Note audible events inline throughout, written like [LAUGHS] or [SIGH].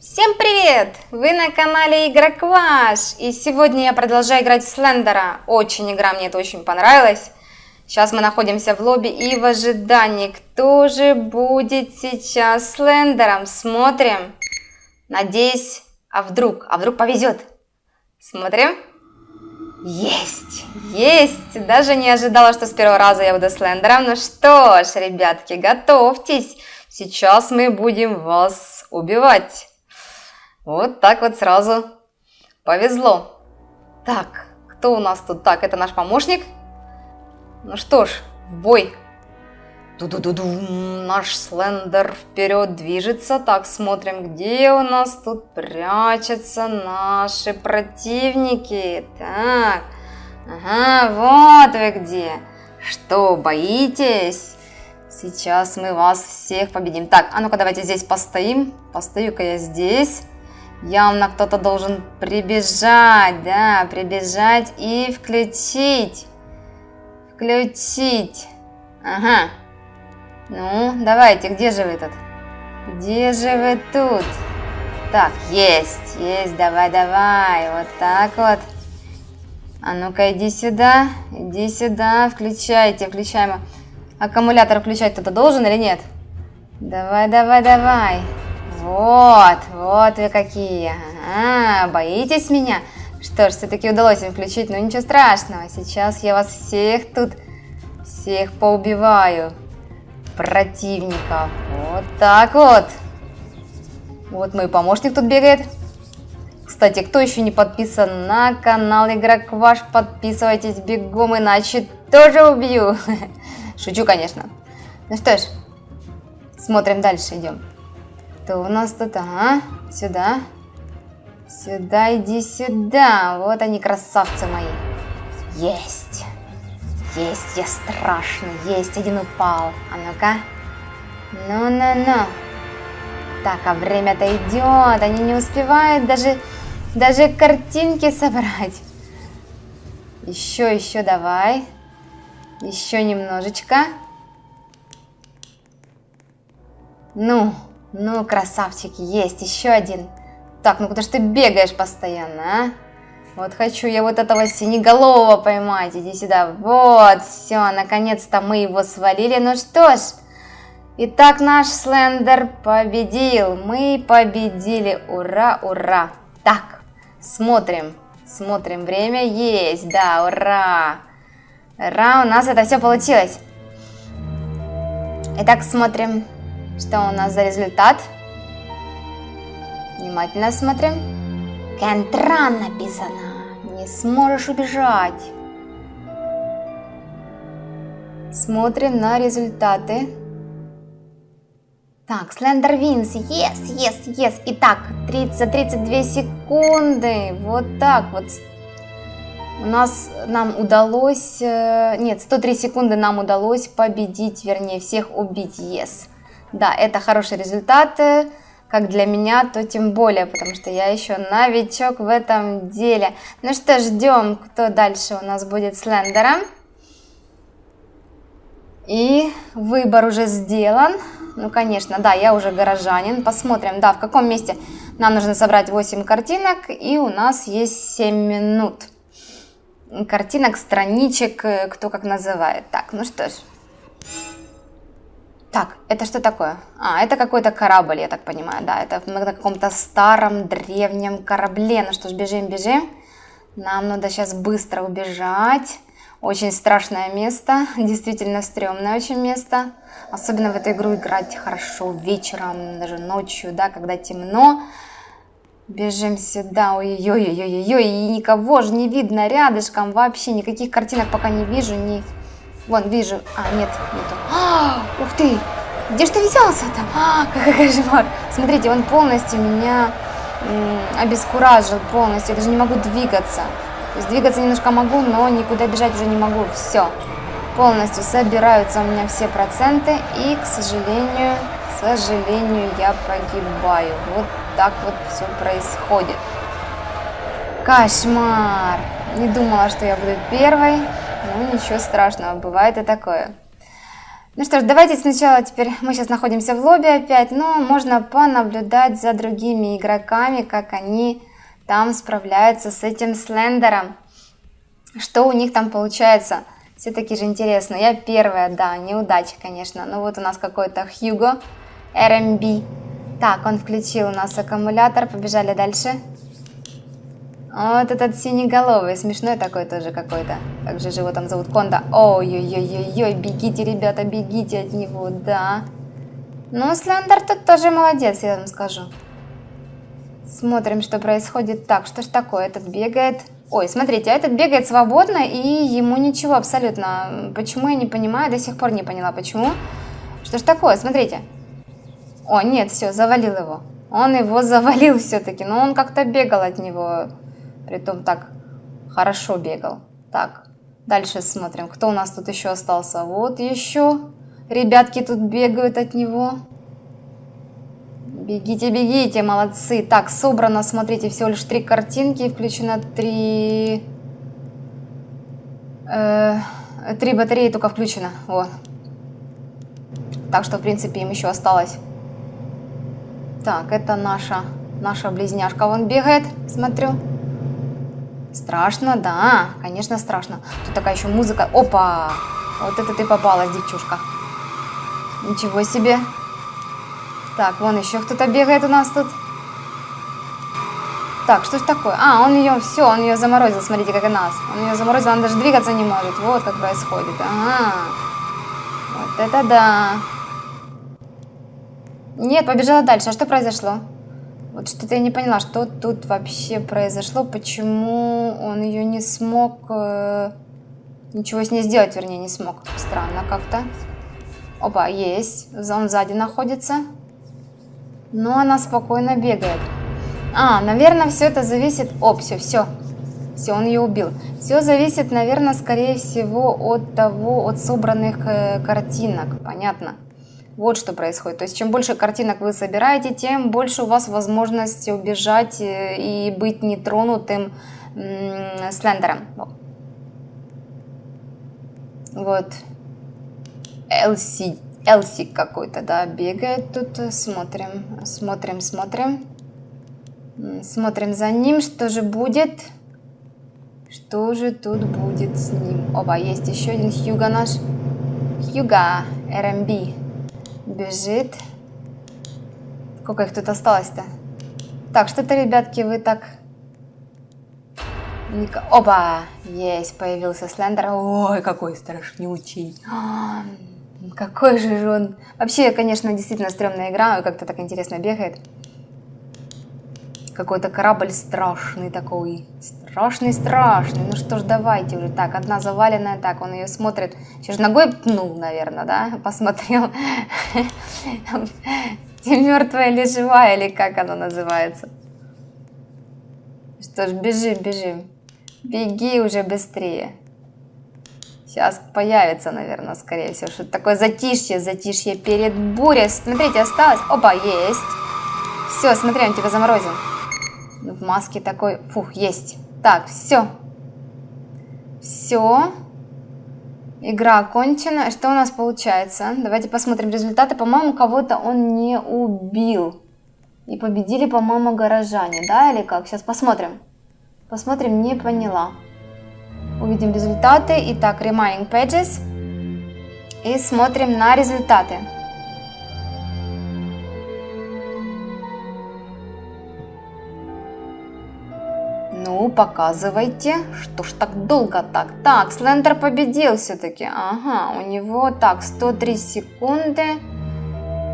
Всем привет! Вы на канале Игрокваш, и сегодня я продолжаю играть в Слендера. Очень игра, мне это очень понравилась. Сейчас мы находимся в лобби и в ожидании, кто же будет сейчас Слендером. Смотрим. Надеюсь, а вдруг, а вдруг повезет. Смотрим. Есть, есть. Даже не ожидала, что с первого раза я буду Слендером. Ну что ж, ребятки, готовьтесь. Сейчас мы будем вас убивать. Вот так вот сразу повезло. Так, кто у нас тут? Так, это наш помощник. Ну что ж, в бой. Ду-ду-ду-ду, наш слендер вперед движется. Так, смотрим, где у нас тут прячутся наши противники. Так, ага, вот вы где. Что, боитесь? Сейчас мы вас всех победим. Так, а ну-ка давайте здесь постоим. Постою-ка я здесь. Явно кто-то должен прибежать, да, прибежать и включить. Включить. Ага. Ну, давайте, где же вы тут? Где же вы тут? Так, есть, есть, давай, давай, вот так вот. А ну-ка, иди сюда, иди сюда, включайте, включаем. Аккумулятор включать кто-то должен или нет? Давай, давай, давай. Вот, вот вы какие. А, боитесь меня? Что ж, все-таки удалось им включить, но ничего страшного. Сейчас я вас всех тут, всех поубиваю противников. Вот так вот. Вот мой помощник тут бегает. Кстати, кто еще не подписан на канал Игрок Ваш, подписывайтесь бегом, иначе тоже убью. [LAUGHS] Шучу, конечно. Ну что ж, смотрим дальше, идем. У нас тут? Ага, сюда. Сюда, иди сюда. Вот они, красавцы мои. Есть. Есть, я страшный. Есть, один упал. А ну-ка. Ну-ну-ну. Так, а время-то идет. Они не успевают даже, даже картинки собрать. Еще, еще давай. Еще немножечко. Ну, ну, красавчики, есть еще один. Так, ну куда ж ты бегаешь постоянно, а? Вот хочу я вот этого синеголового поймать. Иди сюда. Вот, все, наконец-то мы его свалили. Ну что ж, итак, наш Слендер победил. Мы победили. Ура, ура. Так, смотрим. Смотрим, время есть. Да, ура. Ура, у нас это все получилось. Итак, смотрим, что у нас за результат. Внимательно смотрим. Кентран написано не сможешь убежать. Смотрим на результаты. Так, Слендер Винс, yes, yes, yes. Итак, 30, за 32 секунды, вот так вот. У нас, нам удалось, э, нет, 103 секунды нам удалось победить, вернее, всех убить, yes. Да, это хороший результат как для меня, то тем более, потому что я еще новичок в этом деле. Ну что, ждем, кто дальше у нас будет с Лендером. И выбор уже сделан. Ну, конечно, да, я уже горожанин. Посмотрим, да, в каком месте нам нужно собрать 8 картинок. И у нас есть 7 минут. Картинок, страничек, э, кто как называет. Так, ну что ж. Так, это что такое? А, это какой-то корабль, я так понимаю, да, это на каком-то старом древнем корабле. Ну что ж, бежим, бежим. Нам надо сейчас быстро убежать. Очень страшное место, [LAUGHS] действительно стрёмное очень место. Особенно в эту игру играть хорошо вечером, даже ночью, да, когда темно. Бежим сюда, ой-ой-ой-ой-ой, и никого же не видно рядышком, вообще никаких картинок пока не вижу, ни... Вон, вижу. А, нет, нету. А, ух ты! Где ж ты взялся-то? А, какой кошмар! Смотрите, он полностью меня обескуражил полностью. Я даже не могу двигаться. То есть двигаться немножко могу, но никуда бежать уже не могу. Все. Полностью собираются у меня все проценты. И, к сожалению, к сожалению, я погибаю. Вот так вот все происходит. Кошмар! Не думала, что я буду первой. Ну, ничего страшного, бывает и такое. Ну что ж, давайте сначала теперь, мы сейчас находимся в лобби опять, но можно понаблюдать за другими игроками, как они там справляются с этим слендером. Что у них там получается, все-таки же интересно. Я первая, да, неудача, конечно. Но вот у нас какой-то Хьюго, RMB. Так, он включил у нас аккумулятор, побежали дальше. Вот этот синеголовый, смешной такой тоже какой-то. Как же его там зовут? Конда. Ой-ой-ой-ой, бегите, ребята, бегите от него, да. Ну, Слендер тут тоже молодец, я вам скажу. Смотрим, что происходит. Так, что ж такое? Этот бегает. Ой, смотрите, а этот бегает свободно, и ему ничего абсолютно. Почему, я не понимаю, до сих пор не поняла, почему. Что ж такое? Смотрите. О, нет, все, завалил его. Он его завалил все-таки, но он как-то бегал от него. Притом так хорошо бегал. Так, дальше смотрим, кто у нас тут еще остался. Вот еще ребятки тут бегают от него. Бегите, бегите, молодцы. Так, собрано, смотрите, всего лишь три картинки. Включено три... Э, три батареи только включено. Вот. Так что, в принципе, им еще осталось. Так, это наша, наша близняшка. Вон бегает, смотрю. Страшно, да, конечно страшно. Тут такая еще музыка. Опа! Вот это ты попалась, девчушка. Ничего себе. Так, вон еще кто-то бегает у нас тут. Так, что ж такое? А, он ее, все, он ее заморозил, смотрите, как и нас. Он ее заморозил, он даже двигаться не может. Вот как происходит. Ага. Вот это да. Нет, побежала дальше. А что произошло? Вот что-то я не поняла, что тут вообще произошло, почему он ее не смог, э, ничего с ней сделать, вернее, не смог. Странно как-то. Опа, есть, он сзади находится. Но она спокойно бегает. А, наверное, все это зависит... Оп, все, все. Все, он ее убил. Все зависит, наверное, скорее всего, от того, от собранных э, картинок. Понятно. Вот что происходит. То есть, чем больше картинок вы собираете, тем больше у вас возможность убежать э, и быть нетронутым слендером. Вот. Элси, Элси какой-то, да, бегает тут. Смотрим, смотрим, смотрим. Смотрим за ним, что же будет. Что же тут будет с ним? Опа, есть еще один Хьюга наш. Хьюга, РМБ. Бежит. Сколько их тут осталось-то? Так, что-то, ребятки, вы так... Опа! Есть, появился Слендер. Ой, какой страшнючий. [GASPS] Какой же он... Вообще, конечно, действительно стрёмная игра. Как-то так интересно бегает. Какой-то корабль страшный такой. Страшный, страшный. Ну что ж, давайте уже. Так, одна заваленная. Так, он ее смотрит. Еще же ногой пнул, наверное, да? Посмотрел. [LAUGHS] Ты мертвая или живая, или как она называется? Что ж, бежим, бежим. Беги уже быстрее. Сейчас появится, наверное, скорее всего. Что-то такое затишье, затишье перед бурей. Смотрите, осталось. Опа, есть. Все, смотри, он тебя заморозил. В маске такой. Фух, есть. Так, все. Все. Игра окончена. Что у нас получается? Давайте посмотрим результаты. По-моему, кого-то он не убил. И победили, по-моему, горожане, да, или как? Сейчас посмотрим. Посмотрим, не поняла. Увидим результаты. Итак, Remaining Pages. И смотрим на результаты. Ну, показывайте. Что ж так долго так? Так, Слендер победил все-таки. Ага, у него так, 103 секунды.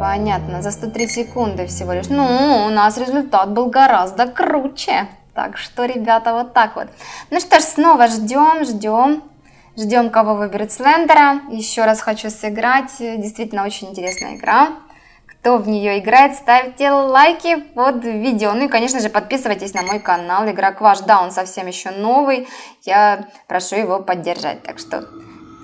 Понятно, за 103 секунды всего лишь. Ну, у нас результат был гораздо круче. Так что, ребята, вот так вот. Ну что ж, снова ждем, ждем. Ждем, кого выберет Слендера. Еще раз хочу сыграть. Действительно, очень интересная игра кто в нее играет, ставьте лайки под видео. Ну и, конечно же, подписывайтесь на мой канал. Игрок ваш, да, он совсем еще новый. Я прошу его поддержать. Так что...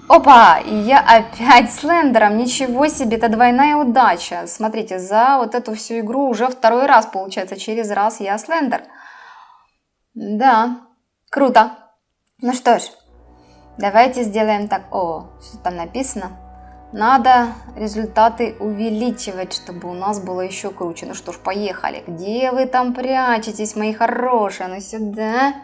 Опа! Я опять с лендером. Ничего себе, это двойная удача. Смотрите, за вот эту всю игру уже второй раз, получается, через раз я слендер. Да, круто. Ну что ж, давайте сделаем так. О, что там написано? Надо результаты увеличивать, чтобы у нас было еще круче. Ну что ж, поехали. Где вы там прячетесь, мои хорошие? Ну сюда.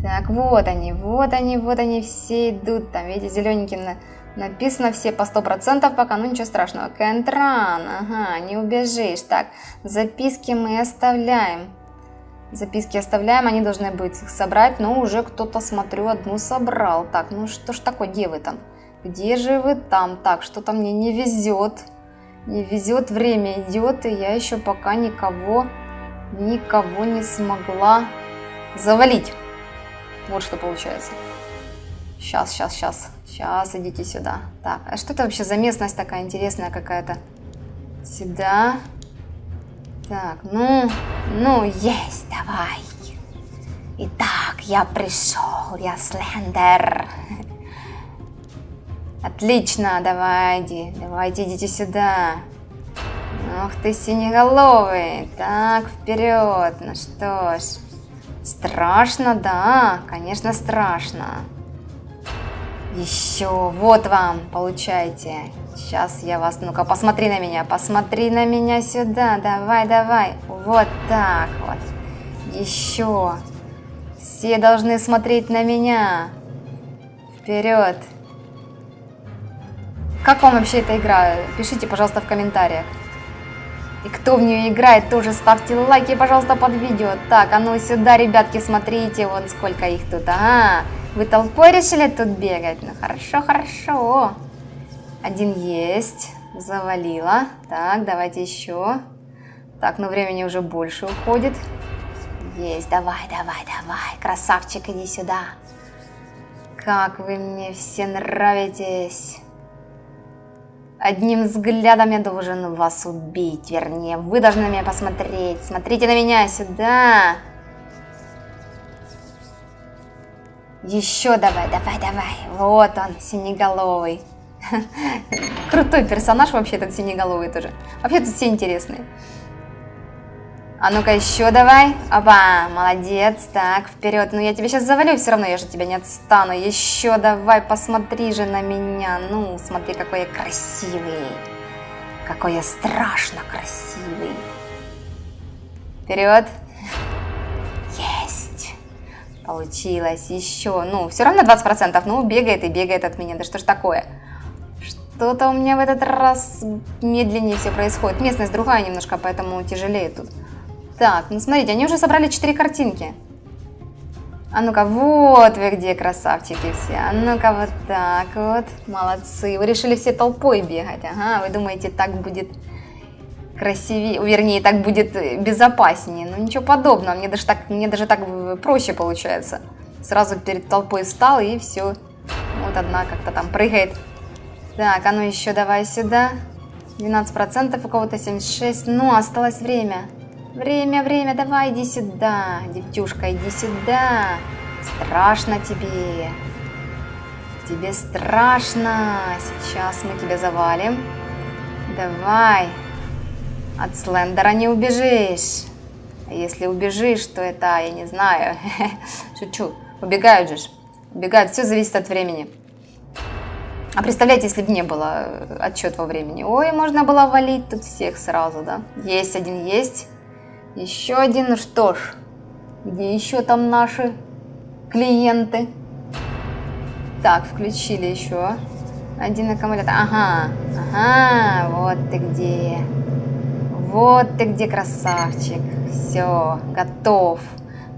Так, вот они, вот они, вот они все идут. Там, видите, зелененьким на... написано все по 100% пока, ну ничего страшного. Кентран, ага, не убежишь. Так, записки мы оставляем. Записки оставляем, они должны быть их собрать, но уже кто-то, смотрю, одну собрал. Так, ну что ж такое, где вы там? Где же вы там? Так, что-то мне не везет. Не везет, время идет, и я еще пока никого, никого не смогла завалить. Вот что получается. Сейчас, сейчас, сейчас. Сейчас идите сюда. Так, а что это вообще за местность такая интересная какая-то? Сюда. Так, ну, ну, есть, давай. Итак, я пришел, я Слендер. Отлично, давайте, давайте, идите сюда. Ох ты, синеголовый. Так, вперед. Ну что ж. Страшно, да, конечно, страшно. Еще, вот вам, получайте. Сейчас я вас, ну-ка, посмотри на меня, посмотри на меня сюда, давай, давай. Вот так вот. Еще. Все должны смотреть на меня. Вперед. Как вам вообще эта игра? Пишите, пожалуйста, в комментариях. И кто в нее играет, тоже ставьте лайки, пожалуйста, под видео. Так, а ну сюда, ребятки, смотрите, вот сколько их тут. А, вы толпой решили тут бегать? Ну, хорошо, хорошо. Один есть. Завалила. Так, давайте еще. Так, ну времени уже больше уходит. Есть, давай, давай, давай. Красавчик, иди сюда. Как вы мне все нравитесь. Одним взглядом я должен вас убить, вернее, вы должны на меня посмотреть. Смотрите на меня, сюда. Еще давай, давай, давай. Вот он, синеголовый. [LAUGHS] Крутой персонаж вообще этот синеголовый тоже. Вообще тут все интересные. А ну-ка еще давай. Опа, молодец. Так, вперед. Ну я тебе сейчас завалю, все равно я же тебя не отстану. Еще давай, посмотри же на меня. Ну, смотри, какой я красивый. Какой я страшно красивый. Вперед. Есть. Получилось. Еще. Ну, все равно 20%. Ну, бегает и бегает от меня. Да что ж такое? Что-то у меня в этот раз медленнее все происходит. Местность другая немножко, поэтому тяжелее тут. Так, ну смотрите, они уже собрали 4 картинки. А ну-ка, вот вы где, красавчики все. А ну-ка, вот так вот. Молодцы. Вы решили все толпой бегать. Ага, вы думаете, так будет красивее, вернее, так будет безопаснее. Ну, ничего подобного. Мне даже так, мне даже так проще получается. Сразу перед толпой встал и все. Вот одна как-то там прыгает. Так, а ну еще давай сюда. 12%, у кого-то 76. Ну, осталось время. Время, время, давай, иди сюда. Девчушка, иди сюда. Страшно тебе. Тебе страшно. Сейчас мы тебя завалим. Давай. От Слендера не убежишь. А если убежишь, то это, я не знаю. [LAUGHS] Шучу. Убегают же. Убегают. Все зависит от времени. А представляете, если бы не было э, отчет во времени. Ой, можно было валить тут всех сразу, да? Есть один, есть. Еще один, ну что ж, где еще там наши клиенты? Так, включили еще один аккумулятор. Ага, ага, вот ты где. Вот ты где, красавчик. Все, готов.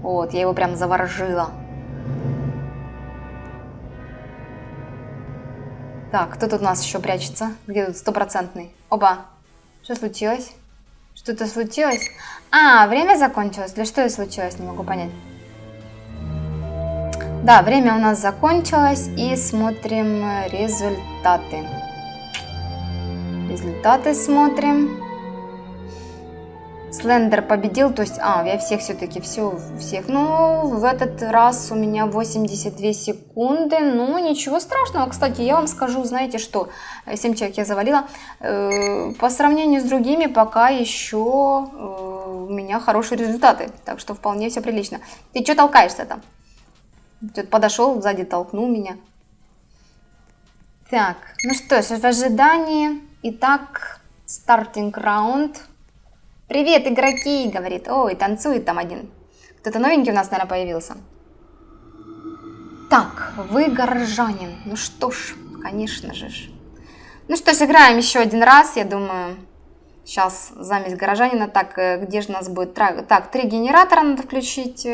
Вот, я его прям заворожила. Так, кто тут у нас еще прячется? Где тут стопроцентный? Оба. Что случилось? Что-то случилось? А, время закончилось? Для что это случилось? Не могу понять. Да, время у нас закончилось. И смотрим результаты. Результаты смотрим. Слендер победил, то есть, а, я всех все-таки, все, всех. Ну, в этот раз у меня 82 секунды, ну, ничего страшного. Кстати, я вам скажу, знаете что, 7 человек я завалила. Э, по сравнению с другими, пока еще э, у меня хорошие результаты, так что вполне все прилично. Ты что толкаешься там? Тут подошел, сзади толкнул меня. Так, ну что ж, в ожидании. Итак, стартинг раунд. Привет, игроки, говорит. Ой, танцует там один. Кто-то новенький у нас, наверное, появился. Так, вы горожанин. Ну что ж, конечно же. Ну что ж, играем еще один раз, я думаю. Сейчас замесь горожанина. Так, э, где же у нас будет? Так, три генератора надо включить.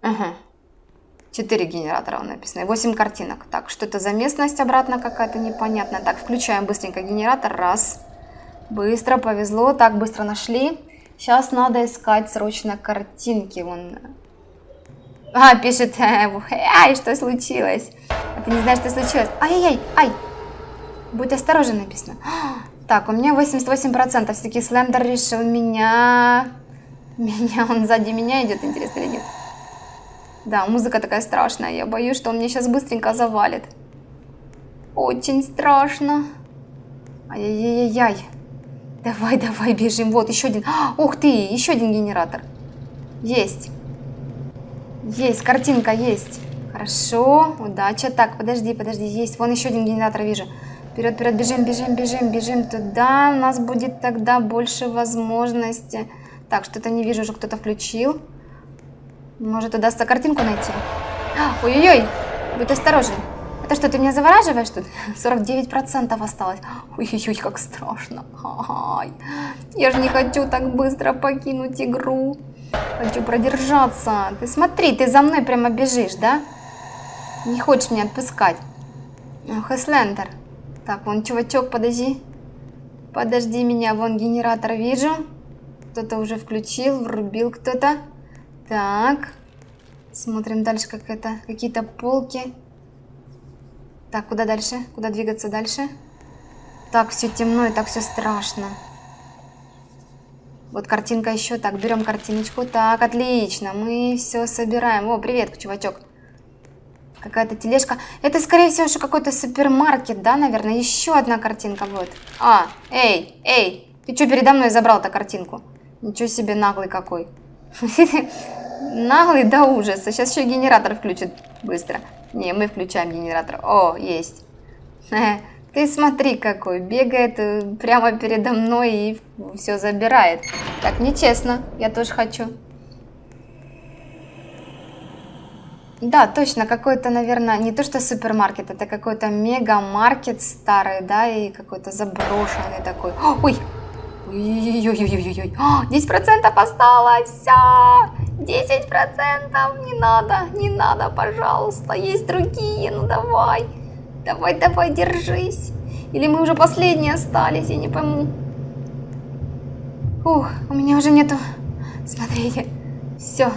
Ага. Четыре генератора написано. Восемь картинок. Так, что это за местность обратно какая-то непонятная. Так, включаем быстренько генератор. Раз. Быстро, повезло. Так, быстро нашли. Сейчас надо искать срочно картинки. Вон. А, пишет, ай, что случилось? А ты не знаешь, что случилось? Ай-яй-яй, ай. Будь осторожен, написано. Так, у меня 88%. Все-таки Слендер решил меня... Меня, он сзади меня идет, интересно или нет? Да, музыка такая страшная. Я боюсь, что он мне сейчас быстренько завалит. Очень страшно. Ай-яй-яй-яй. Давай, давай, бежим. Вот, еще один. Ух ты, еще один генератор. Есть. Есть, картинка есть. Хорошо, удача. Так, подожди, подожди, есть. Вон еще один генератор вижу. Вперед, вперед, бежим, бежим, бежим, бежим туда. У нас будет тогда больше возможности. Так, что-то не вижу, уже кто-то включил. Может, удастся картинку найти. Ой-ой-ой, будь осторожен. Это что, ты меня завораживаешь тут? 49% осталось. Ой-ой-ой, как страшно. Ай, я же не хочу так быстро покинуть игру. Хочу продержаться. Ты смотри, ты за мной прямо бежишь, да? Не хочешь меня отпускать. Ох, Эслендер. Так, вон чувачок, подожди. Подожди меня, вон генератор вижу. Кто-то уже включил, врубил кто-то. Так. Смотрим дальше, как это. Какие-то полки. Так, куда дальше? Куда двигаться дальше? Так, все темно и так все страшно. Вот картинка еще. Так, берем картиночку. Так, отлично. Мы все собираем. О, привет, чувачок. Какая-то тележка. Это, скорее всего, что какой-то супермаркет, да, наверное? Еще одна картинка будет. А, эй, эй, ты что передо мной забрал-то картинку? Ничего себе наглый какой. [LAUGHS] Наглый до ужаса. Сейчас еще генератор включит быстро. Не, мы включаем генератор. О, есть. Ты смотри какой. Бегает э, прямо передо мной и все забирает. Так, нечестно. Я тоже хочу. Да, точно, какой-то, наверное, не то что супермаркет, это какой-то мегамаркет старый, да, и какой-то заброшенный такой. Ой, Ой-ой-ой-ой-ой-ой. 10% осталось. 10% не надо, не надо, пожалуйста. Есть другие, ну давай. Давай, давай, держись. Или мы уже последние остались, я не пойму. Ух, у меня уже нету... Смотрите, все.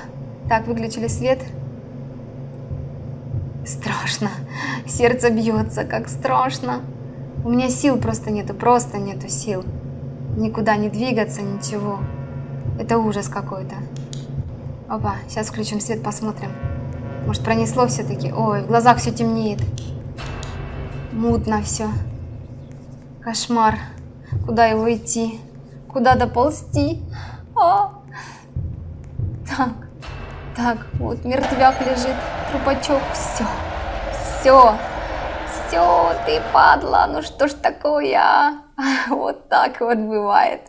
Так, выключили свет. Страшно. Сердце бьется, как страшно. У меня сил просто нету, просто нету сил. Никуда не двигаться, ничего. Это ужас какой-то. Опа, сейчас включим свет, посмотрим. Может, пронесло все-таки? Ой, в глазах все темнеет. Мутно все. Кошмар. Куда его идти? Куда доползти? А! Так, так, вот мертвяк лежит, трупачок, все, все, все, ты падла, ну что ж такое, а? [LAUGHS] Вот так вот бывает.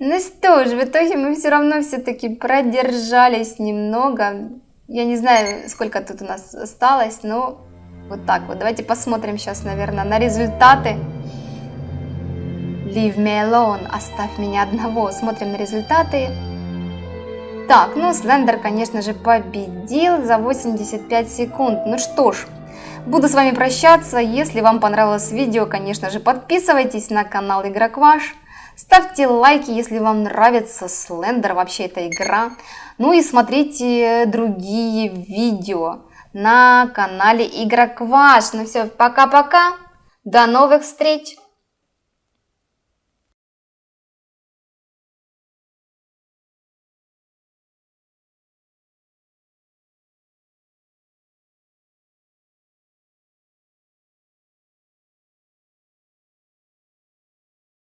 Ну что ж, в итоге мы все равно все-таки продержались немного. Я не знаю, сколько тут у нас осталось, но вот так вот. Давайте посмотрим сейчас, наверное, на результаты. Leave me alone, оставь меня одного. Смотрим на результаты. Так, ну Слендер, конечно же, победил за 85 секунд. Ну что ж, Буду с вами прощаться. Если вам понравилось видео, конечно же, подписывайтесь на канал Игрок Ваш. Ставьте лайки, если вам нравится Слендер, вообще эта игра. Ну и смотрите другие видео на канале Игрок Ваш. Ну все, пока-пока. До новых встреч!